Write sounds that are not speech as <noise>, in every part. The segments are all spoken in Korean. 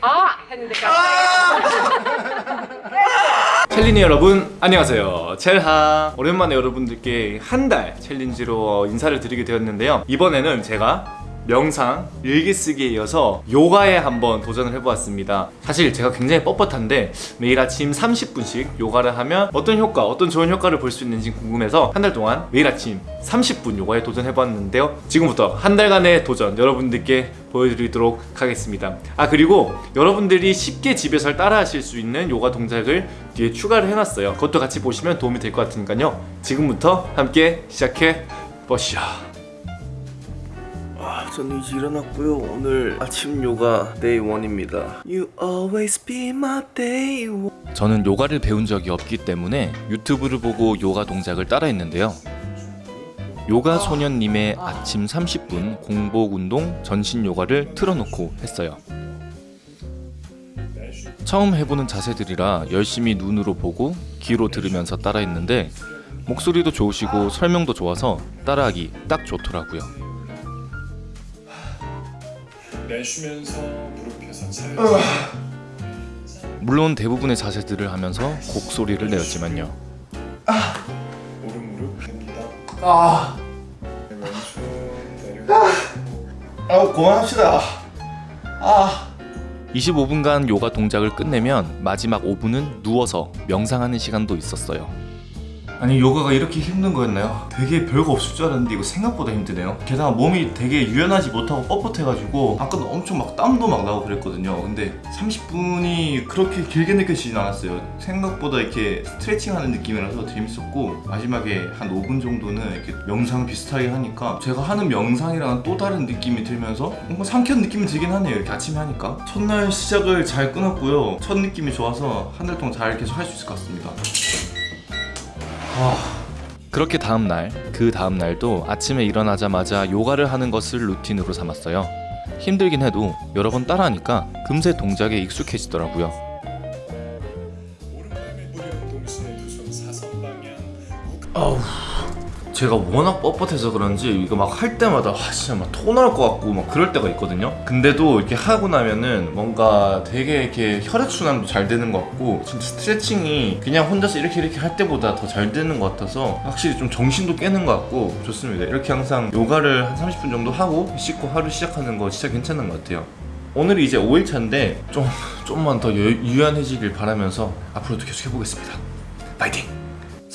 아! 했는데 챌린이 여러분 안녕하세요. 첼하. 오랜만에 여러분들께 한 달 챌린지로 인사를 드리게 되었는데요. 이번에는 제가 명상, 일기쓰기에 이어서 요가에 한번 도전을 해보았습니다. 사실 제가 굉장히 뻣뻣한데 매일 아침 30분씩 요가를 하면 어떤 효과, 어떤 좋은 효과를 볼 수 있는지 궁금해서 한 달 동안 매일 아침 30분 요가에 도전해봤는데요. 지금부터 한 달간의 도전 여러분들께 보여드리도록 하겠습니다. 아 그리고 여러분들이 쉽게 집에서 따라 하실 수 있는 요가 동작을 뒤에 추가를 해놨어요. 그것도 같이 보시면 도움이 될 것 같으니까요. 지금부터 함께 시작해 보시죠 아, 저는 이제 일어났고요. 오늘 아침 요가 day 1입니다. You always be my day one. 저는 요가를 배운 적이 없기 때문에 유튜브를 보고 요가 동작을 따라 했는데요 요가 소년님의 아침 30분 공복 운동 전신 요가를 틀어놓고 했어요 처음 해보는 자세들이라 열심히 눈으로 보고 귀로 들으면서 따라 했는데 목소리도 좋으시고 설명도 좋아서 따라하기 딱 좋더라고요 내쉬면서 무릎 펴서 잘 물론 대부분의 자세들을 하면서 곡소리를 내었지만요. 오른 무릎 펴니다. 아, 내려 아, 그만합시다. 아, 25분간 요가 동작을 끝내면 마지막 5분은 누워서 명상하는 시간도 있었어요. 아니 요가가 이렇게 힘든 거였나요? 되게 별거 없을 줄 알았는데 이거 생각보다 힘드네요. 게다가 몸이 되게 유연하지 못하고 뻣뻣해가지고 아까도 엄청 막 땀도 막 나고 그랬거든요. 근데 30분이 그렇게 길게 느껴지진 않았어요. 생각보다 이렇게 스트레칭하는 느낌이라서 재밌었고 마지막에 한 5분 정도는 이렇게 명상 비슷하게 하니까 제가 하는 명상이랑은 또 다른 느낌이 들면서 뭔가 상쾌한 느낌이 들긴 하네요. 이렇게 아침에 하니까. 첫날 시작을 잘 끊었고요. 첫 느낌이 좋아서 한 달 동안 잘 계속 할 수 있을 것 같습니다 그렇게 다음 날 그 다음 날도 아침에 일어나자마자 요가를 하는 것을 루틴으로 삼았어요. 힘들긴 해도 여러 번 따라하니까 금세 동작에 익숙해지더라고요. 아우 제가 워낙 뻣뻣해서 그런지 이거 막 할 때마다 와 진짜 막 토 나올 것 같고 막 그럴 때가 있거든요. 근데도 이렇게 하고 나면은 뭔가 되게 이렇게 혈액순환도 잘 되는 것 같고 진짜 스트레칭이 그냥 혼자서 이렇게 이렇게 할 때보다 더 잘 되는 것 같아서 확실히 좀 정신도 깨는 것 같고 좋습니다. 이렇게 항상 요가를 한 30분 정도 하고 씻고 하루 시작하는 거 진짜 괜찮은 것 같아요. 오늘이 이제 5일차인데 좀 좀만 더 유, 유연해지길 바라면서 앞으로도 계속 해보겠습니다. 파이팅!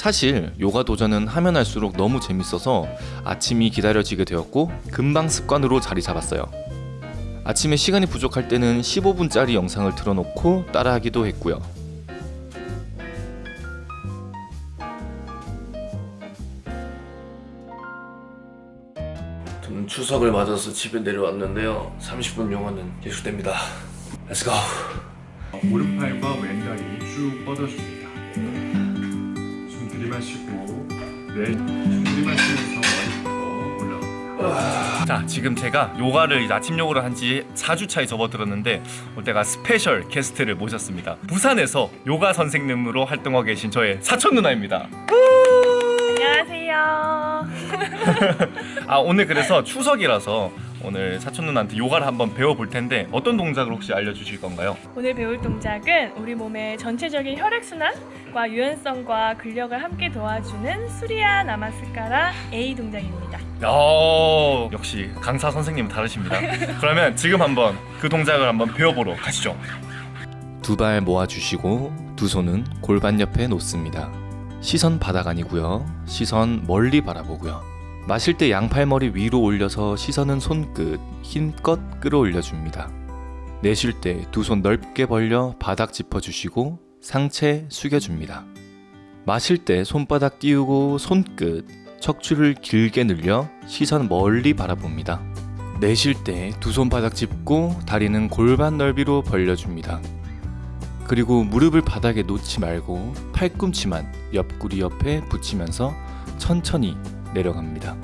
사실 요가 도전은 하면 할수록 너무 재밌어서 아침이 기다려지게 되었고 금방 습관으로 자리 잡았어요. 아침에 시간이 부족할 때는 15분짜리 영상을 틀어놓고 따라하기도 했고요. 저는 추석을 맞아서 집에 내려왔는데요. 30분 요가는 계속됩니다. Let's go. 오른팔과 왼다리 쭉 뻗어줍니다 숨 들이마시고 내숨 들이마시면서 머리부터 올라옵니다 자 지금 제가 요가를 아침 요가를 한 지 4주차에 접어들었는데 제가 special guest를 모셨습니다. 부산에서 요가 선생님으로 활동하고 계신 저의 사촌 누나입니다. 안녕하세요. <laughs> 아 오늘 그래서 추석이라서 오늘 사촌 누나한테 요가를 한번 배워볼 텐데 어떤 동작을 혹시 알려주실 건가요? 오늘 배울 동작은 우리 몸의 전체적인 혈액순환과 유연성과 근력을 함께 도와주는 수리아 나마스카라 A 동작입니다. 어 역시 강사 선생님은 다르십니다. <laughs> 그러면 지금 한번 그 동작을 한번 배워보러 가시죠. 두 발 모아주시고 두 손은 골반 옆에 놓습니다. 시선 바닥 아니고요. 시선 멀리 바라보고요. 마실 때 양팔머리 위로 올려서 시선은 손끝 힘껏 끌어올려 줍니다. 내쉴 때 두 손 넓게 벌려 바닥 짚어주시고 상체 숙여줍니다. 마실 때 손바닥 띄우고 손끝 척추를 길게 늘려 시선 멀리 바라봅니다. 내쉴 때 두 손 바닥 짚고 다리는 골반 넓이로 벌려줍니다. 그리고 무릎을 바닥에 놓지 말고 팔꿈치만 옆구리 옆에 붙이면서 천천히 내려갑니다.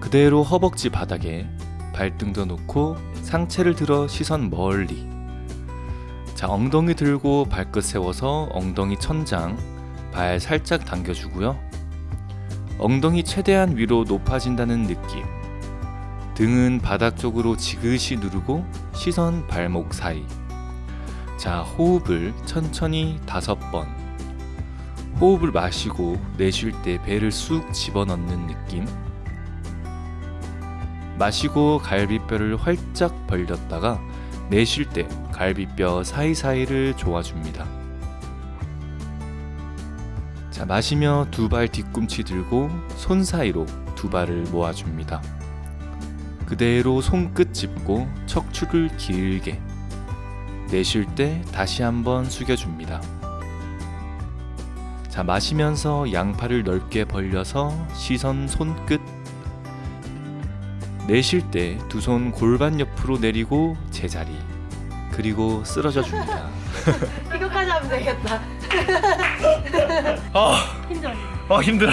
그대로 허벅지 바닥에 발등도 놓고 상체를 들어 시선 멀리. 자, 엉덩이 들고 발끝 세워서 엉덩이 천장, 발 살짝 당겨주고요. 엉덩이 최대한 위로 높아진다는 느낌. 등은 바닥 쪽으로 지그시 누르고 시선 발목 사이. 자, 호흡을 천천히 다섯 번. 호흡을 마시고 내쉴 때 배를 쑥 집어넣는 느낌. 마시고 갈비뼈를 활짝 벌렸다가 내쉴 때 갈비뼈 사이사이를 조아줍니다. 자, 마시며 두 발 뒤꿈치 들고 손 사이로 두 발을 모아줍니다. 그대로 손끝 짚고 척추를 길게 내쉴 때 다시 한번 숙여줍니다. 자, 마시면서 양팔을 넓게 벌려서 시선 손끝 내쉴 때 두 손 골반 옆으로 내리고 제자리 그리고 쓰러져 줍니다. <laughs> 이거까지 하면 되겠다. 아, <laughs> 힘들어. 아 힘들어.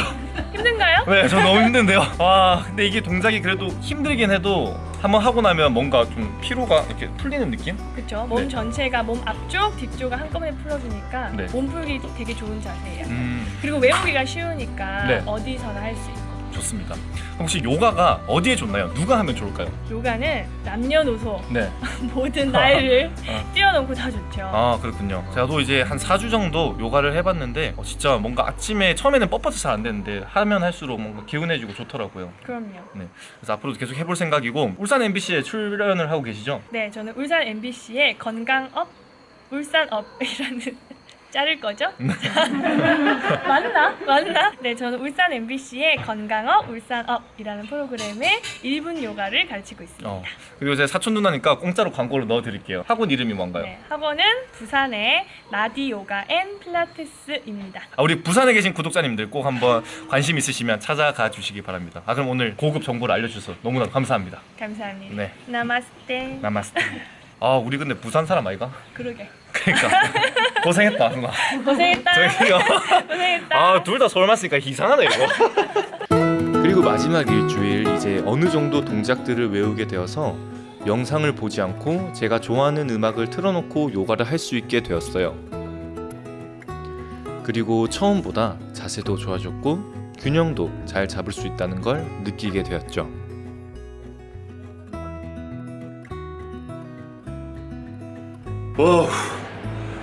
힘든가요? 네, 저 너무 힘든데요. <laughs> 아, 근데 이게 동작이 그래도 힘들긴 해도 한번 하고 나면 뭔가 좀 피로가 이렇게 풀리는 느낌? 그렇죠. 몸 네. 전체가 몸 앞쪽, 뒤쪽을 한꺼번에 풀어주니까 네. 몸 풀기 되게 좋은 자세예요. 음, 그리고 외우기가 쉬우니까 네. 어디서나 할 수 있고. 좋습니다. 혹시 요가가 어디에 좋나요? 누가 하면 좋을까요? 요가는 남녀노소 네. <laughs> 모든 나이를 <laughs> 어. 뛰어넘고 다 좋죠. 아 그렇군요. 저도 이제 한 4주 정도 요가를 해봤는데 어, 진짜 뭔가 아침에 처음에는 뻣뻣해서 잘 안 되는데 하면 할수록 뭔가 개운해지고 좋더라고요. 그럼요. 그래서 앞으로도 계속 해볼 생각이고 울산 MBC에 출연을 하고 계시죠? 네, 저는 울산 MBC의 건강업 울산업이라는 자를 거죠? <laughs> 맞나? 맞나? 네, 저는 울산 MBC의 건강업 울산업이라는 프로그램의 1분 요가를 가르치고 있습니다. 어. 그리고 제 사촌 누나니까 공짜로 광고를 넣어드릴게요. 학원 이름이 뭔가요? 네, 학원은 부산의 라디 요가 앤 필라테스입니다. 아, 우리 부산에 계신 구독자님들 꼭 한번 관심 있으시면 찾아가 주시기 바랍니다. 아 그럼 오늘 고급 정보를 알려주셔서 너무나 감사합니다. 감사합니다. 네, 나마스테. 나마스테. 아 우리 근데 부산 사람 아이가? 그러게. 그러니까 <laughs> 고생했다 누나. 고생했다. 저희요. 고생했다. 아 둘 다 서울말 쓰니까 이상하네 이거. <laughs> 그리고 마지막 일주일 이제 어느 정도 동작들을 외우게 되어서 영상을 보지 않고 제가 좋아하는 음악을 틀어놓고 요가를 할 수 있게 되었어요. 그리고 처음보다 자세도 좋아졌고 균형도 잘 잡을 수 있다는 걸 느끼게 되었죠. 오,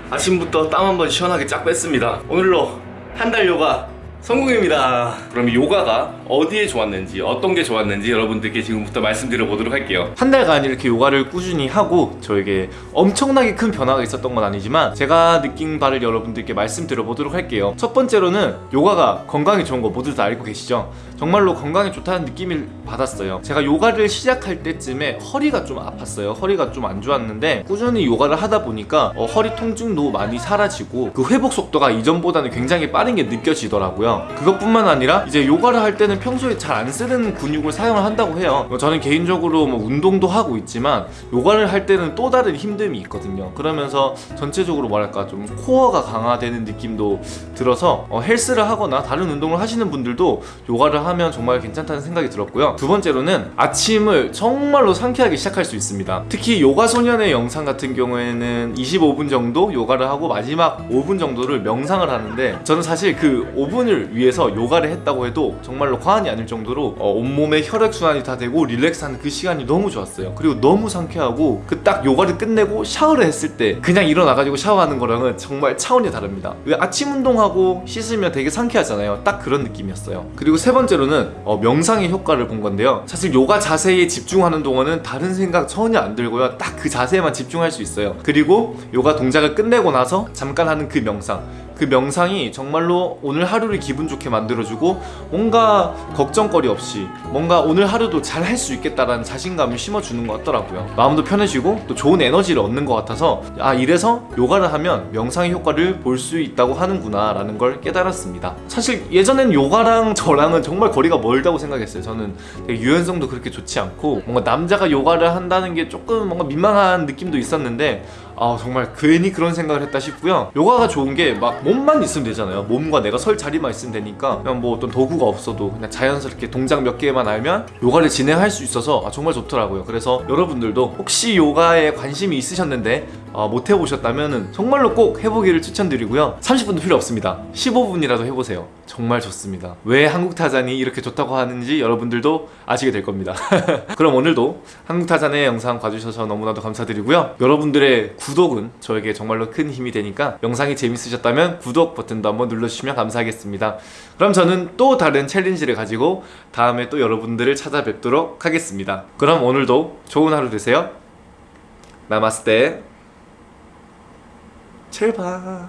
아침부터 땀 한번 시원하게 쫙 뺐습니다. 오늘로 한 달 요가 성공입니다. 그럼 요가가 어디에 좋았는지 어떤 게 좋았는지 여러분들께 지금부터 말씀드려 보도록 할게요. 한 달간 이렇게 요가를 꾸준히 하고 저에게 엄청나게 큰 변화가 있었던 건 아니지만 제가 느낀 바를 여러분들께 말씀드려 보도록 할게요. 첫 번째로는 요가가 건강에 좋은 거 모두 다 알고 계시죠? 정말로 건강에 좋다는 느낌을 받았어요. 제가 요가를 시작할 때쯤에 허리가 좀 아팠어요. 허리가 좀 안 좋았는데 꾸준히 요가를 하다 보니까 어, 허리 통증도 많이 사라지고 그 회복 속도가 이전보다는 굉장히 빠른 게 느껴지더라고요. 그것뿐만 아니라 이제 요가를 할 때는 평소에 잘 안 쓰는 근육을 사용을 한다고 해요. 뭐 저는 개인적으로 뭐 운동도 하고 있지만 요가를 할 때는 또 다른 힘듦이 있거든요. 그러면서 전체적으로 뭐랄까 좀 코어가 강화되는 느낌도 들어서 어, 헬스를 하거나 다른 운동을 하시는 분들도 요가를 하면 정말 괜찮다는 생각이 들었고요. 두 번째로는 아침을 정말로 상쾌하게 시작할 수 있습니다. 특히 요가 소년의 영상 같은 경우에는 25분 정도 요가를 하고 마지막 5분 정도를 명상을 하는데 저는 사실 그 5분을 위해서 요가를 했다고 해도 정말로 과언이 아닐 정도로 어, 온몸에 혈액순환이 다 되고 릴렉스하는 그 시간이 너무 좋았어요. 그리고 너무 상쾌하고 그 딱 요가를 끝내고 샤워를 했을 때 그냥 일어나가지고 샤워하는 거랑은 정말 차원이 다릅니다. 왜 아침 운동하고 씻으면 되게 상쾌하잖아요. 딱 그런 느낌이었어요. 그리고 세 번째로는 어, 명상의 효과를 본 건데요. 사실 요가 자세에 집중하는 동안은 다른 생각 전혀 안 들고요. 딱 그 자세에만 집중할 수 있어요. 그리고 요가 동작을 끝내고 나서 잠깐 하는 그 명상. 그 명상이 정말로 오늘 하루를 기분 좋게 만들어주고 뭔가 걱정거리 없이 뭔가 오늘 하루도 잘 할 수 있겠다라는 자신감을 심어주는 것 같더라고요. 마음도 편해지고 또 좋은 에너지를 얻는 것 같아서 아 이래서 요가를 하면 명상의 효과를 볼 수 있다고 하는구나 라는 걸 깨달았습니다. 사실 예전엔 요가랑 저랑은 정말 거리가 멀다고 생각했어요. 저는 유연성도 그렇게 좋지 않고 뭔가 남자가 요가를 한다는 게 조금 뭔가 민망한 느낌도 있었는데 아 정말 괜히 그런 생각을 했다 싶고요. 요가가 좋은 게 막 몸만 있으면 되잖아요. 몸과 내가 설 자리만 있으면 되니까. 그냥 뭐 어떤 도구가 없어도 그냥 자연스럽게 동작 몇 개만 알면 요가를 진행할 수 있어서 아, 정말 좋더라고요. 그래서 여러분들도 혹시 요가에 관심이 있으셨는데 아, 못 해보셨다면 정말로 꼭 해보기를 추천드리고요. 30분도 필요 없습니다. 15분이라도 해보세요. 정말 좋습니다. 왜 한국타잔이 이렇게 좋다고 하는지 여러분들도 아시게 될 겁니다. <laughs> 그럼 오늘도 한국타잔의 영상 봐주셔서 너무나도 감사드리고요. 여러분들의 구독은 저에게 정말로 큰 힘이 되니까 영상이 재밌으셨다면 구독 버튼도 한번 눌러주시면 감사하겠습니다. 그럼 저는 또 다른 챌린지를 가지고 다음에 또 여러분들을 찾아뵙도록 하겠습니다. 그럼 오늘도 좋은 하루 되세요. 나마스테 첼바